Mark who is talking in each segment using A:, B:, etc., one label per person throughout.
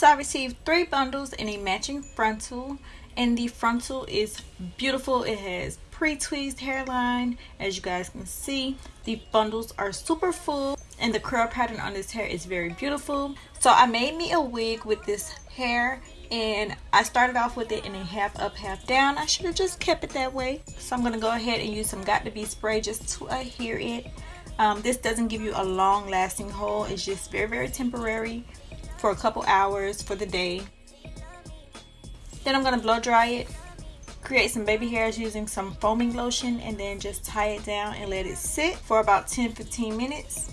A: So I received three bundles in a matching frontal and the frontal is beautiful. It has pre-tweezed hairline as you guys can see. The bundles are super full and the curl pattern on this hair is very beautiful. So I made me a wig with this hair and I started off with it in a half up half down. I should have just kept it that way. So I'm going to go ahead and use some Got2b spray just to adhere it. Um, this doesn't give you a long lasting hold. It's just very very temporary for a couple hours for the day. Then I'm going to blow dry it, create some baby hairs using some foaming lotion and then just tie it down and let it sit for about 10-15 minutes.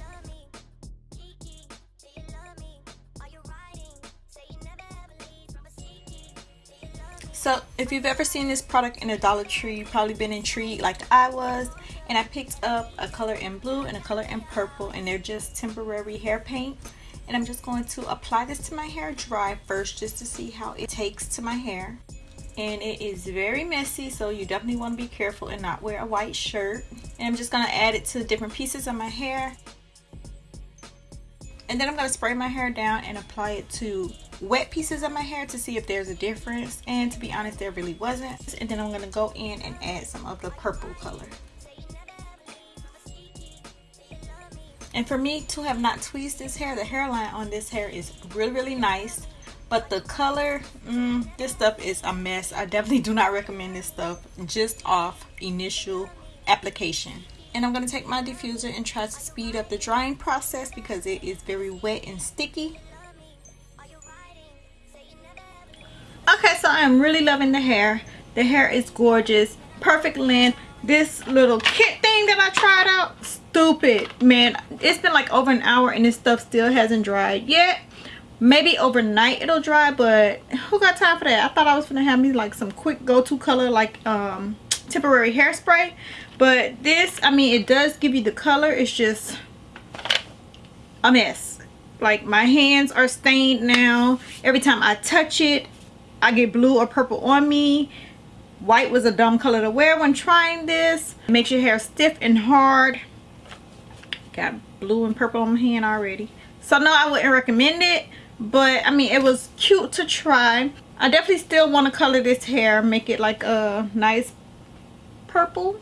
A: So if you've ever seen this product in a Dollar Tree, you've probably been intrigued like I was. And I picked up a color in blue and a color in purple and they're just temporary hair paint and I'm just going to apply this to my hair dry first just to see how it takes to my hair. And it is very messy so you definitely want to be careful and not wear a white shirt. And I'm just going to add it to different pieces of my hair. And then I'm going to spray my hair down and apply it to wet pieces of my hair to see if there's a difference. And to be honest there really wasn't. And then I'm going to go in and add some of the purple color And for me to have not tweezed this hair, the hairline on this hair is really, really nice. But the color, mm, this stuff is a mess. I definitely do not recommend this stuff just off initial application. And I'm going to take my diffuser and try to speed up the drying process because it is very wet and sticky. Okay, so I am really loving the hair. The hair is gorgeous, perfect length. This little kit thing that I tried stupid man. It's been like over an hour and this stuff still hasn't dried yet. Maybe overnight it'll dry but who got time for that? I thought i was gonna have me like some quick go-to color like um temporary hairspray. But this i mean it does give you the color. It's just a mess. Like my hands are stained now. Every time i touch it i get blue or purple on me. White was a dumb color to wear when trying this. Makes your hair stiff and hard got blue and purple on my hand already. So no i wouldn't recommend it but i mean it was cute to try. I definitely still want to color this hair make it like a nice purple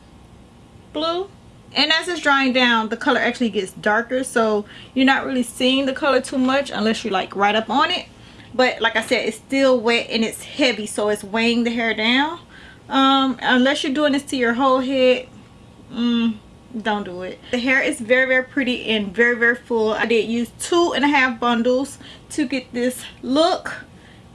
A: blue. And as it's drying down the color actually gets darker so you're not really seeing the color too much unless you're like right up on it. But like i said it's still wet and it's heavy so it's weighing the hair down. Um unless you're doing this to your whole head mm, don't do it. The hair is very very pretty and very very full. I did use two and a half bundles to get this look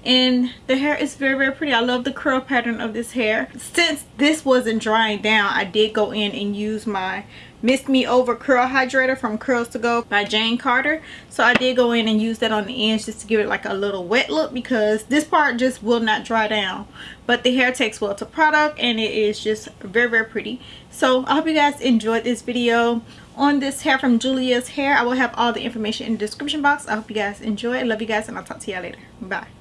A: and the hair is very very pretty. I love the curl pattern of this hair. Since this wasn't drying down i did go in and use my mist me over curl hydrator from curls to go by jane carter. So i did go in and use that on the ends just to give it like a little wet look because this part just will not dry down. But the hair takes well to product and it is just very very pretty. So i hope you guys enjoyed this video on this hair from julia's hair. I will have all the information in the description box. I hope you guys enjoy love you guys and i'll talk to y'all later. Bye